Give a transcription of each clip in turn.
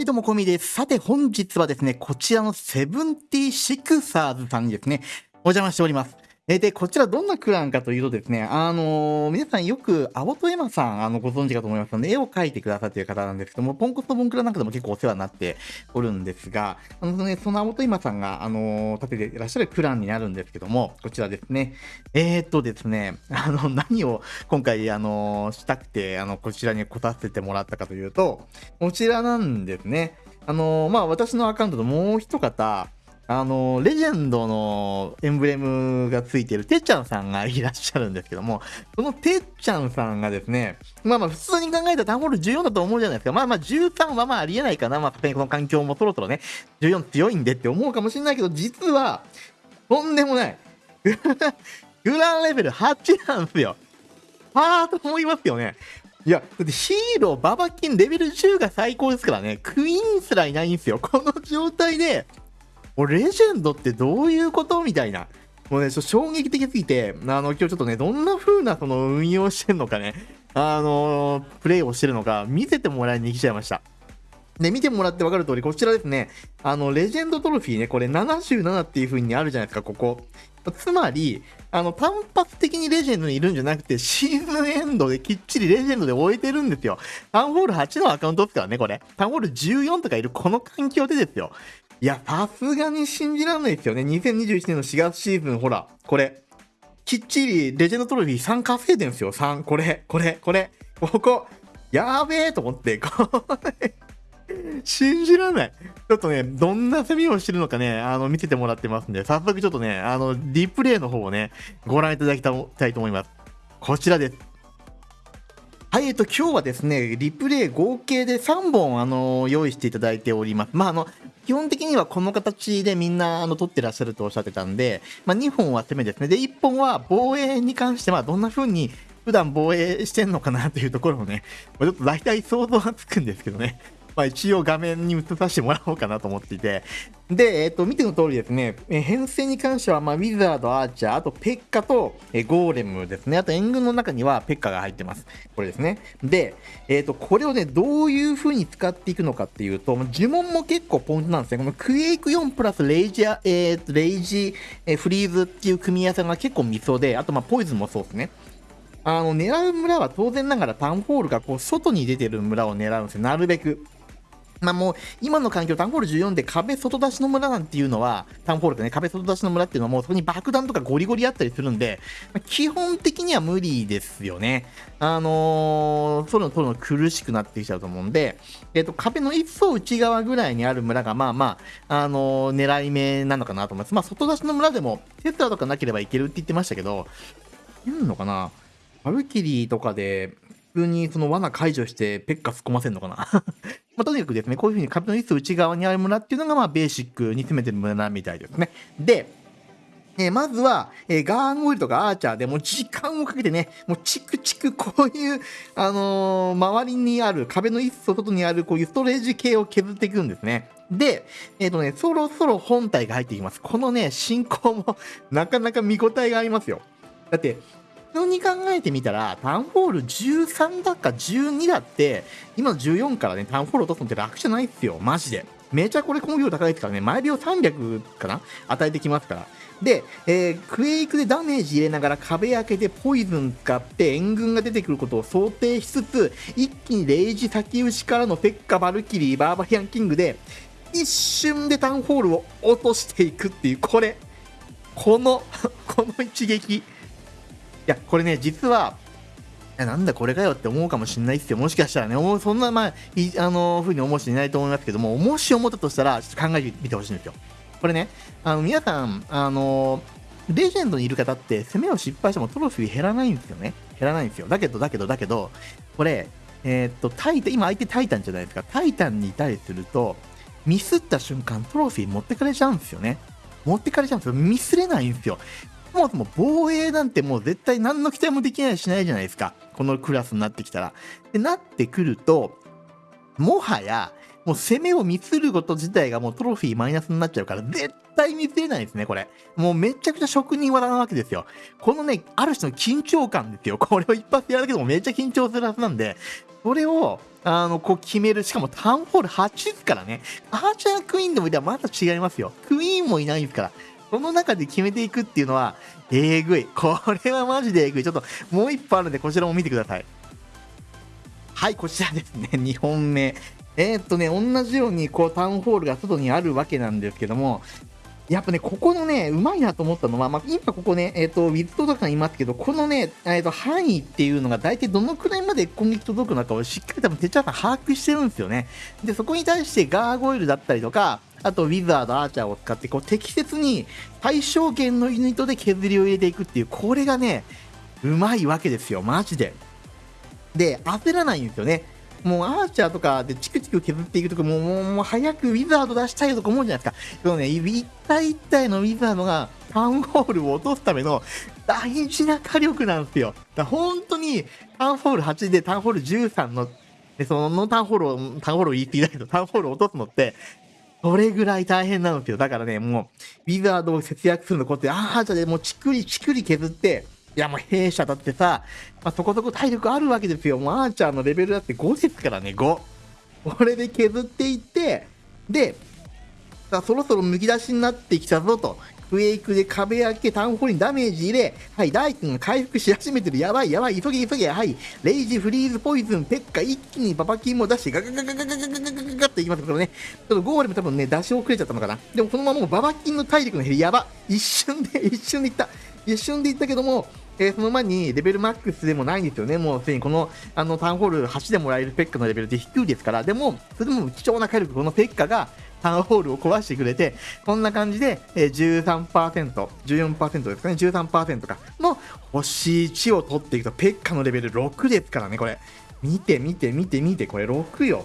はい、どうも、こみです。さて、本日はですね、こちらのセブンティシクサーズさんにですね、お邪魔しております。えで、こちらどんなクランかというとですね、あのー皆さんよく、アボトエマさん、あの、ご存知かと思いますので、絵を描いてくださっている方なんですけども、ポンコツのボンクラなんかでも結構お世話になっておるんですが、あのね、そのアボトエマさんが、あのー立てていらっしゃるクランになるんですけども、こちらですね。えー、っとですね、あの、何を今回、あのしたくて、あの、こちらに来させてもらったかというと、こちらなんですね。あのまあ、私のアカウントともう一方、あの、レジェンドのエンブレムがついてるてっちゃんさんがいらっしゃるんですけども、そのてっちゃんさんがですね、まあまあ普通に考えたらタンホール14だと思うじゃないですか。まあまあ13はまあありえないかな。まあこの環境もそろそろね、14強いんでって思うかもしれないけど、実は、とんでもない。グランレベル8なんですよ。はーと思いますよね。いや、だってヒーロー、ババキン、レベル10が最高ですからね、クイーンすらいないんですよ。この状態で、もうレジェンドってどういうことみたいな。もうね、ちょっと衝撃的すぎて、あの、今日ちょっとね、どんな風なその運用してんのかね、あのプレイをしてるのか、見せてもらいに来ちゃいました。で、見てもらって分かる通り、こちらですね、あの、レジェンドトロフィーね、これ77っていう風にあるじゃないですか、ここ。つまり、あの、単発的にレジェンドにいるんじゃなくて、シーズンエンドできっちりレジェンドで終えてるんですよ。タウンホール8のアカウントですからね、これ。タウンホール14とかいるこの環境でですよ。いや、さすがに信じられないですよね。2021年の4月シーズン、ほら、これ。きっちりレジェンドトロフィー3稼いでんすよ。3。これ、これ、これ。ここ。やーべえと思って、これ。信じられない。ちょっとね、どんな攻めをしてるのかね、あの、見ててもらってますんで、早速ちょっとね、あの、リプレイの方をね、ご覧いただきたいと思います。こちらです。はい、えっと、今日はですね、リプレイ合計で3本、あの、用意していただいております。まあ、あの、基本的にはこの形でみんな、あの、撮ってらっしゃるとおっしゃってたんで、まあ、2本は攻めですね。で、1本は防衛に関しては、どんな風に普段防衛してんのかなというところをね、ちょっと大体想像がつくんですけどね。まあ、一応画面に映させてもらおうかなと思っていて。で、えっ、と、見ての通りですね、え編成に関しては、まあ、ウィザード、アーチャー、あとペッカと、えゴーレムですね。あと援軍の中にはペッカが入ってます。これですね。で、えっ、と、これをね、どういう風に使っていくのかっていうと、呪文も結構ポイントなんですね。このクエイク4プラスレイジア、えー、レイジ、えフリーズっていう組み合わせが結構ミソで、あと、まあ、ポイズンもそうですね。あの、狙う村は当然ながらタウンホールがこう、外に出てる村を狙うんですよ。なるべく。まあもう、今の環境、タウンホール14で壁外出しの村なんていうのは、タウンホールでね、壁外出しの村っていうのはもうそこに爆弾とかゴリゴリあったりするんで、まあ基本的には無理ですよね。あのー、そういうの取るの苦しくなってきちゃうと思うんで、えっ、と、壁の一層内側ぐらいにある村が、まあまあ、あのー狙い目なのかなと思います。まあ、外出しの村でも、テスラとかなければいけるって言ってましたけど、いるのかな？バルキリーとかで、普通にその罠解除してペッカ突っ込ませるのかな？まあ、とにかくですね、こういう風に壁の一層内側にある村っていうのが、まあ、ベーシックに詰めてる村みたいですね。で、えまずは、えガーンオイルとかアーチャーでもう時間をかけてね、もうチクチクこういう、あのー周りにある、壁の一層外にあるこういうストレージ系を削っていくんですね。で、えっ、とね、そろそろ本体が入ってきます。このね、進行も なかなか見応えがありますよ。だって、普通に考えてみたら、タウンホール13だか12だって、今の14からね、タウンホール落とすのって楽じゃないっすよ、マジで。めちゃこれ根量高いですからね、毎秒300かな与えてきますから。で、えークエイクでダメージ入れながら壁開けてポイズン使って援軍が出てくることを想定しつつ、一気にレイジ先打ちからのペッカ・バルキリー、バーバリアンキングで、一瞬でタウンホールを落としていくっていう、これ、この、この一撃。いや、これね、実は、なんだこれかよって思うかもしれないですよ。もしかしたらね、思うそんな、まあ、いあの、ふうに思う人いないと思いますけども、もし思ったとしたら、ちょっと考えてみてほしいんですよ。これね、あの、皆さん、あの、レジェンドにいる方って、攻めを失敗してもトロフィー減らないんですよね。減らないんですよ。だけど、だけど、だけど、これ、えーっと、タイタン、今相手タイタンじゃないですか。タイタンにいたりすると、ミスった瞬間、トロフィー持ってかれちゃうんですよね。持ってかれちゃうんですよ。ミスれないんですよ。そもそも防衛なんてもう絶対何の期待もできないしないじゃないですか。このクラスになってきたら。で、なってくると、もはや、もう攻めをミスること自体がもうトロフィーマイナスになっちゃうから、絶対ミスれないですね、これ。もうめちゃくちゃ職人技なわけですよ。このね、ある種の緊張感ですよ。これを一発やるだけでもめっちゃ緊張するはずなんで、それを、あの、こう決める。しかもタウンホール8ですからね。アーチャークイーンでもいたらまた違いますよ。クイーンもいないですから。その中で決めていくっていうのは、えぐい。これはマジでえぐい。ちょっともう一歩あるんで、こちらも見てください。はい、こちらですね。2本目。えー、っとね、同じようにこうタウンホールが外にあるわけなんですけども、やっぱね、ここのね、うまいなと思ったのは、まあ、今ここね、えっ、ー、と、ウィズトとかにいますけど、このね、えっ、ー、と、範囲っていうのが大体どのくらいまで攻撃届くのかをしっかり多分、てっちゃんさん把握してるんですよね。で、そこに対してガーゴイルだったりとか、あと、ウィザード、アーチャーを使って、こう、適切に最小限のユニットで削りを入れていくっていう、これがね、うまいわけですよ、マジで。で、焦らないんですよね。もうアーチャーとかでチクチク削っていくとか、もうもう早くウィザード出したいとか思うじゃないですか。でもね、一体一体のウィザードがタウンホールを落とすための大事な火力なんですよ。だ本当にタウンホール8でタウンホール13の、でそのタウンホールを、タウンホールを言い過ぎないとタウンホールを落とすのって、それぐらい大変なんですよ。だからね、もう、ウィザードを節約するのこうやって、アーチャーでもうちくりちくり削って、いやもう弊社だってさ、まあ、そこそこ体力あるわけですよ。もうアーチャーのレベルだって5ですからね、5。これで削っていって、で、さそろそろむき出しになってきたぞと。クエイクで壁開け、タウンホールにダメージ入れ、はい、大君が回復し始めてる。やばい、やばい、急げ、急げ、はい、レイジ、フリーズ、ポイズン、ペッカ、一気にパパキンも出して、ガガガガガガガガガガガガっていきますけどね、ちょっとゴーレム多分ね、出し遅れちゃったのかな。でもこのままもうババキンの体力の減り、やば。一瞬で、一瞬でいった。一瞬でいったけども、えー、その前にレベルマックスでもないんですよね。もうすでにこのあのタウンホール8でもらえるペッカのレベルで低いですから、でも、それでも貴重な火力、このペッカがタウンホールを壊してくれて、こんな感じで、えー、13%、14%ですかね、13%かの星1を取っていくと、ペッカのレベル6ですからね、これ。見て見て見て見て、これ6よ。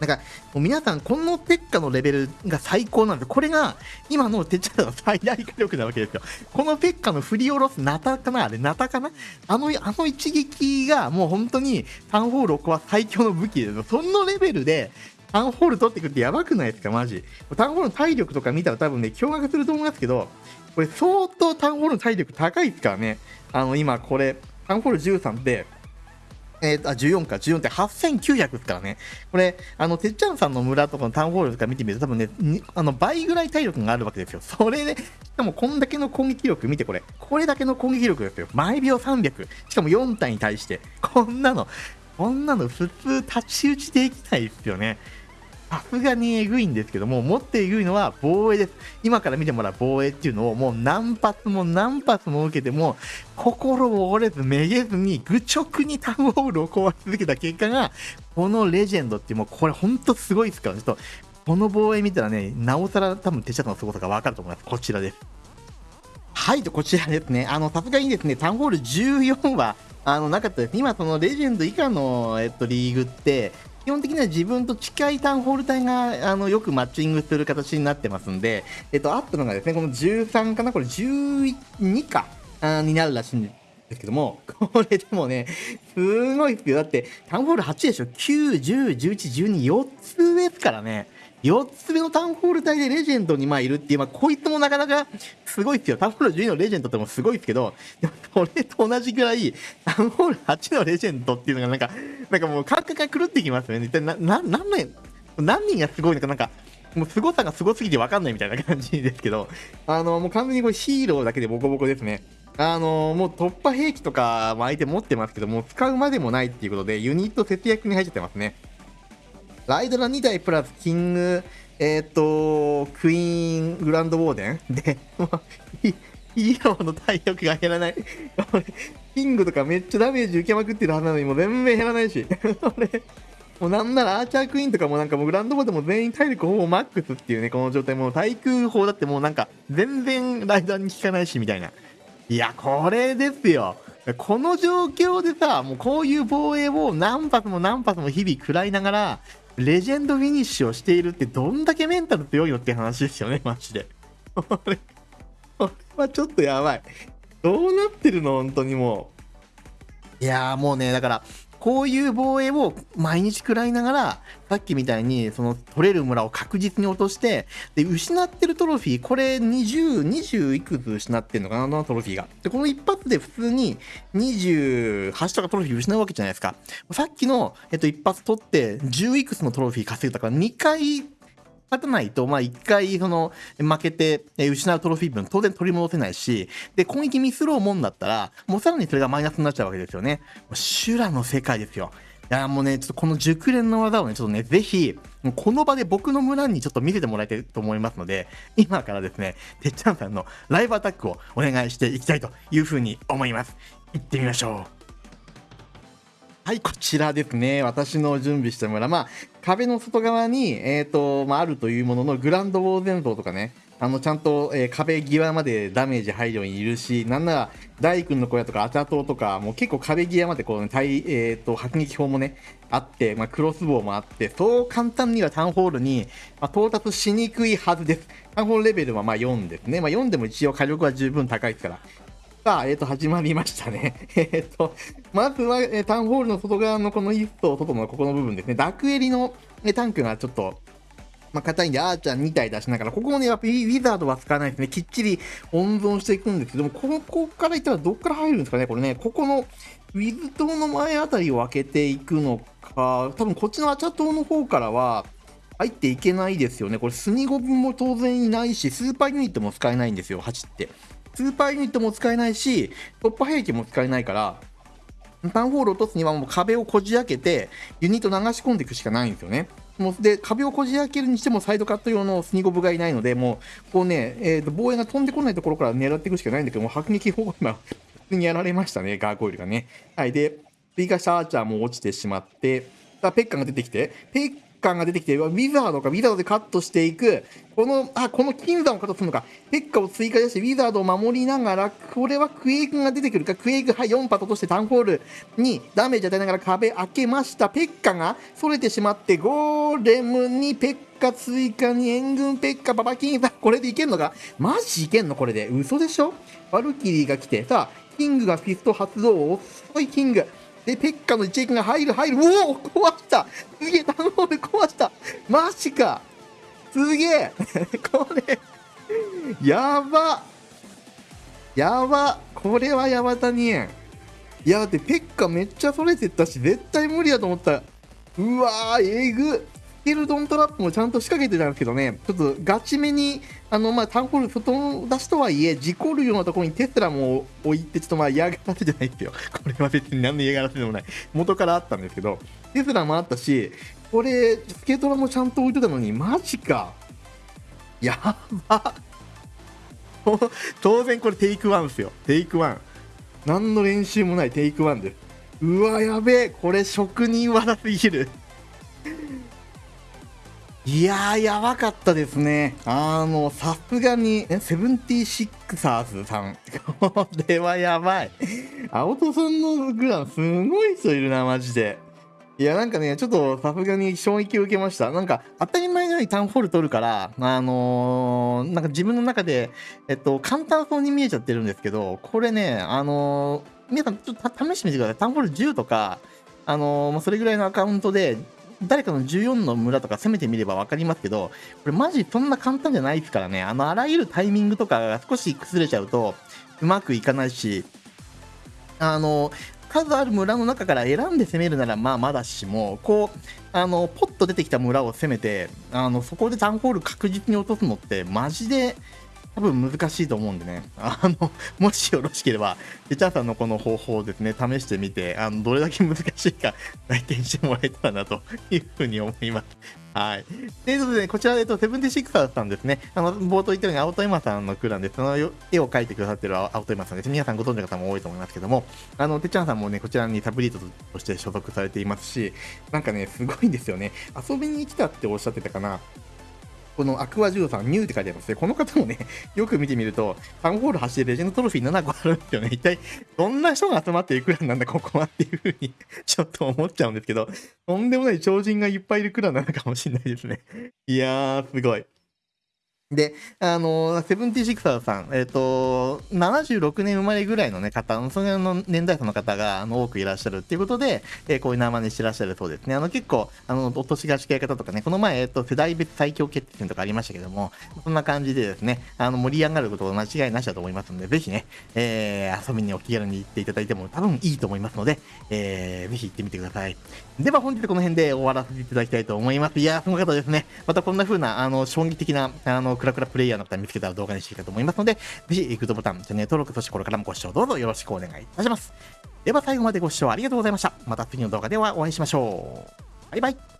なんか、もう皆さん、このテッカのレベルが最高なんです、これが今のテチャの最大火力なわけですよ。このペッカの振り下ろすナタかなあれ、ナタかな？あの、あの一撃がもう本当にタウンホールを壊す最強の武器ですよ。そのレベルで、タウンホール取ってくるってやばくないですか、マジ。タウンホールの体力とか見たら多分ね、驚愕すると思いますけど、これ相当タウンホールの体力高いですからね。あの、今これ、タウンホール13で、えー、あ、14か、14って8900ですからね。これ、あの、てっちゃんさんの村とかのタウンホールとか見てみると、多分ね、あの、倍ぐらい体力があるわけですよ。それで、しかもこんだけの攻撃力、見てこれ。これだけの攻撃力ですよ。毎秒300。しかも4体に対して。こんなの、こんなの普通太刀打ちできないですよね。さすがにえぐいんですけども、もっとえぐいのは防衛です。今から見てもらう防衛っていうのをもう何発も何発も受けても、心を折れずめげずに愚直にタウンホールを壊し続けた結果が、このレジェンドっていうもうこれほんとすごいですから、ちょっとこの防衛見たらね、なおさら多分手下の凄さがわかると思います。こちらです。はい、とこちらですね。あの、さすがにですね、タウンホール14は、あの、なかったです。今、そのレジェンド以下の、えっと、リーグって、基本的には自分と近いタウンホール帯があのよくマッチングする形になってますんで、えっと、あったのがですね、この13かな、これ12かあになるらしいんですけども、これでもね、すごいですよ。だって、タウンホール8でしょ ?9、10、11、12、4つですからね。4つ目のタウンホール隊でレジェンドにまあいるっていう、まあ、こいつもなかなかすごいですよ。タウンホール12のレジェンドってもすごいですけど、でもこれと同じぐらい、タウンホール8のレジェンドっていうのがなんか、なんかもう感覚が狂ってきますよね。一体な、な、何年、何人がすごいのかなんか、もう凄さがすごすぎて分かんないみたいな感じですけど、あの、もう完全にこれヒーローだけでボコボコですね。あのもう突破兵器とかも相手持ってますけども、使うまでもないっていうことで、ユニット節約に入っちゃってますね。ライドラ2台プラスキング、えっ、ー、と、クイーングランドウォーデンで、ヒーローの体力が減らない。キングとかめっちゃダメージ受けまくってるはずなのにもう全然減らないし。俺、もうなんならアーチャークイーンとかもなんかもうグランドボーデンも全員体力ほぼマックスっていうね、この状態。もう対空砲だってもうなんか全然ライダーに効かないしみたいな。いや、これですよ。この状況でさ、もうこういう防衛を何発も何発も日々食らいながら、レジェンドフィニッシュをしているってどんだけメンタル強いのって話ですよね、マジで。これ、これはちょっとやばい。どうなってるの本当にもう。いやーもうね、だから、こういう防衛を毎日食らいながら、さっきみたいに、その取れる村を確実に落として、で、失ってるトロフィー、これ20、20いくつ失ってんのかな、トロフィーが。で、この一発で普通に28とかトロフィー失うわけじゃないですか。さっきの、えっと、一発取って、10いくつのトロフィー稼いだから2回勝たないと、まあ、一回、その、負けて、え失うトロフィー分、当然取り戻せないし、で、攻撃ミスろうもんだったら、もうさらにそれがマイナスになっちゃうわけですよね。修羅の世界ですよ。いや、もうね、ちょっとこの熟練の技をね、ちょっとね、ぜひ、もうこの場で僕の村にちょっと見せてもらいたいと思いますので、今からですね、てっちゃんさんのライブアタックをお願いしていきたいというふうに思います。行ってみましょう。はい、こちらですね。私の準備した村。まあ、壁の外側に、えっ、ー、と、まあ、あるというものの、グランドウォーゼン像とかね、あの、ちゃんと、えー、壁際までダメージ入るようにいるし、なんなら、大君の小屋とか、アチャ島とか、もう結構壁際までこう、ね、対、えっ、ー、と、迫撃砲もね、あって、まあ、クロスボウもあって、そう簡単にはタウンホールに、まあ、到達しにくいはずです。タウンホールレベルはまあ4ですね。まあ、4でも一応火力は十分高いですから。さあ、えっ、ー、と、始まりましたね。えっ、と、まずは、えー、タウンホールの外側のこのイスト、外のここの部分ですね。ダクエリの、えタンクがちょっと、まあ、硬いんで、アーチャー2体出しながら、ここもね、やっぱりウィザードは使わないですね。きっちり温存していくんですけども、ここからいったらどっから入るんですかね、これね。ここのウィズ島の前あたりを開けていくのか、多分こっちのアチャ島の方からは、入っていけないですよね。これ、スニゴブも当然いないし、スーパーユニットも使えないんですよ、8って。スーパーユニットも使えないし、突破兵器も使えないから、タウンホールを落とすにはもう壁をこじ開けて、ユニット流し込んでいくしかないんですよね。もうで壁をこじ開けるにしてもサイドカット用のスニゴブがいないので、もうこうね、えー、と防衛が飛んでこないところから狙っていくしかないんだけども、迫撃砲が今、普通にやられましたね、ガーコイルがね。はい、で、追加したアーチャーも落ちてしまって、ペッカが出てきて、ペッ感が出てきて、ウィザードか、ウィザードでカットしていく、この、あ、この金山をカットするのか、ペッカを追加して、ウィザードを守りながら、これはクエイクが出てくるか、クエイク、はい、4パットとしてタウンホールにダメージ与えながら壁開けました。ペッカが逸れてしまって、ゴーレムにペッカ追加に援軍ペッカ、ババキンさん、これでいけんのか？マジいけんの？これで。嘘でしょ？バルキリーが来て、さあ、キングがフィスト発動、遅いキング。で、ペッカの一撃が入る、入る。おお壊した。すげえ、タウンホール壊した。マジか。すげえ。これやば。やば。これはやばたにえん。いや、だってペッカめっちゃ取れてったし、絶対無理だと思った。うわー、えぐ。ケルドントラップもちゃんと仕掛けてたんですけどね、ちょっとガチめに、あの、まあ、タンホール外出しとはいえ、事故るようなところにテスラも置いて、ちょっとまあ嫌がらせじゃないですよ。これは別に何の嫌がらせでもない。元からあったんですけど、テスラもあったし、これ、スケートラもちゃんと置いてたのに、マジか。やば。当然これ take one ですよ。 take one。何の練習もない take one です。うわ、やべえ。これ職人技すぎる。いやー、やばかったですね。あの、さすがに、セブンティシクサーズさん。これはやばい。青戸さんのグラン、すごい人いるな、マジで。いや、なんかね、ちょっとさすがに衝撃を受けました。なんか、当たり前のようにタウンホール取るから、あのー、なんか自分の中で、えっと、簡単そうに見えちゃってるんですけど、これね、あのー、皆さんちょっと試してみてください。タウンホール10とか、あのー、それぐらいのアカウントで、誰かの14の村とか攻めてみれば分かりますけど、これマジそんな簡単じゃないですからね。あの、あらゆるタイミングとかが少し崩れちゃうと、うまくいかないし、あの、数ある村の中から選んで攻めるならまあまだしも、こう、あの、ポッと出てきた村を攻めて、あの、そこでタウンホール確実に落とすのってマジで多分難しいと思うんでね、あの、もしよろしければ、リチャーさんのこの方法をですね、試してみて、あの、どれだけ難しいか体験してもらえたらなというふうに思います。はい。ということで、ね、こちら、えっと、セブンティシクサーさんですね。あの、冒頭言ったように、青戸山さんのクランで、その絵を描いてくださってる青戸山さんです。皆さんご存知の方も多いと思いますけども、あの、てっちゃんさんもね、こちらにサブリートとして所属されていますし、なんかね、すごいんですよね。遊びに来たっておっしゃってたかな。このアクア13ニューって書いてありますね。この方もね、よく見てみると、タウンホール走ってレジェンドトロフィー7個あるんですよね。一体、どんな人が集まっていくらなんだ、ここはっていうふうに ちょっと思っちゃうんですけど、とんでもない超人がいっぱいいるクラなのかもしれないですね。いやー、すごい。で、あの、セブンティシクサーさん、えっ、と、76年生まれぐらいのね、方、そのの年代層の方が、あの、多くいらっしゃるっていうことで、えーこういう名前にしてらっしゃるそうですね。あの、結構、あの、お年が近い方とかね、この前、えっ、と、世代別最強決定戦とかありましたけども、そんな感じでですね、あの、盛り上がることは間違いなしだと思いますので、ぜひね、えー遊びにお気軽に行っていただいても多分いいと思いますので、えーぜひ行ってみてください。では本日この辺で終わらせていただきたいと思います。いやー、すごかったですね。またこんな風な、あの、衝撃的な、あの、クラクラプレイヤーの方見つけたら動画にしていきたいと思いますので、ぜひ、グッドボタン、チャンネル登録、そしてこれからもご視聴どうぞよろしくお願いいたします。では最後までご視聴ありがとうございました。また次の動画ではお会いしましょう。バイバイ。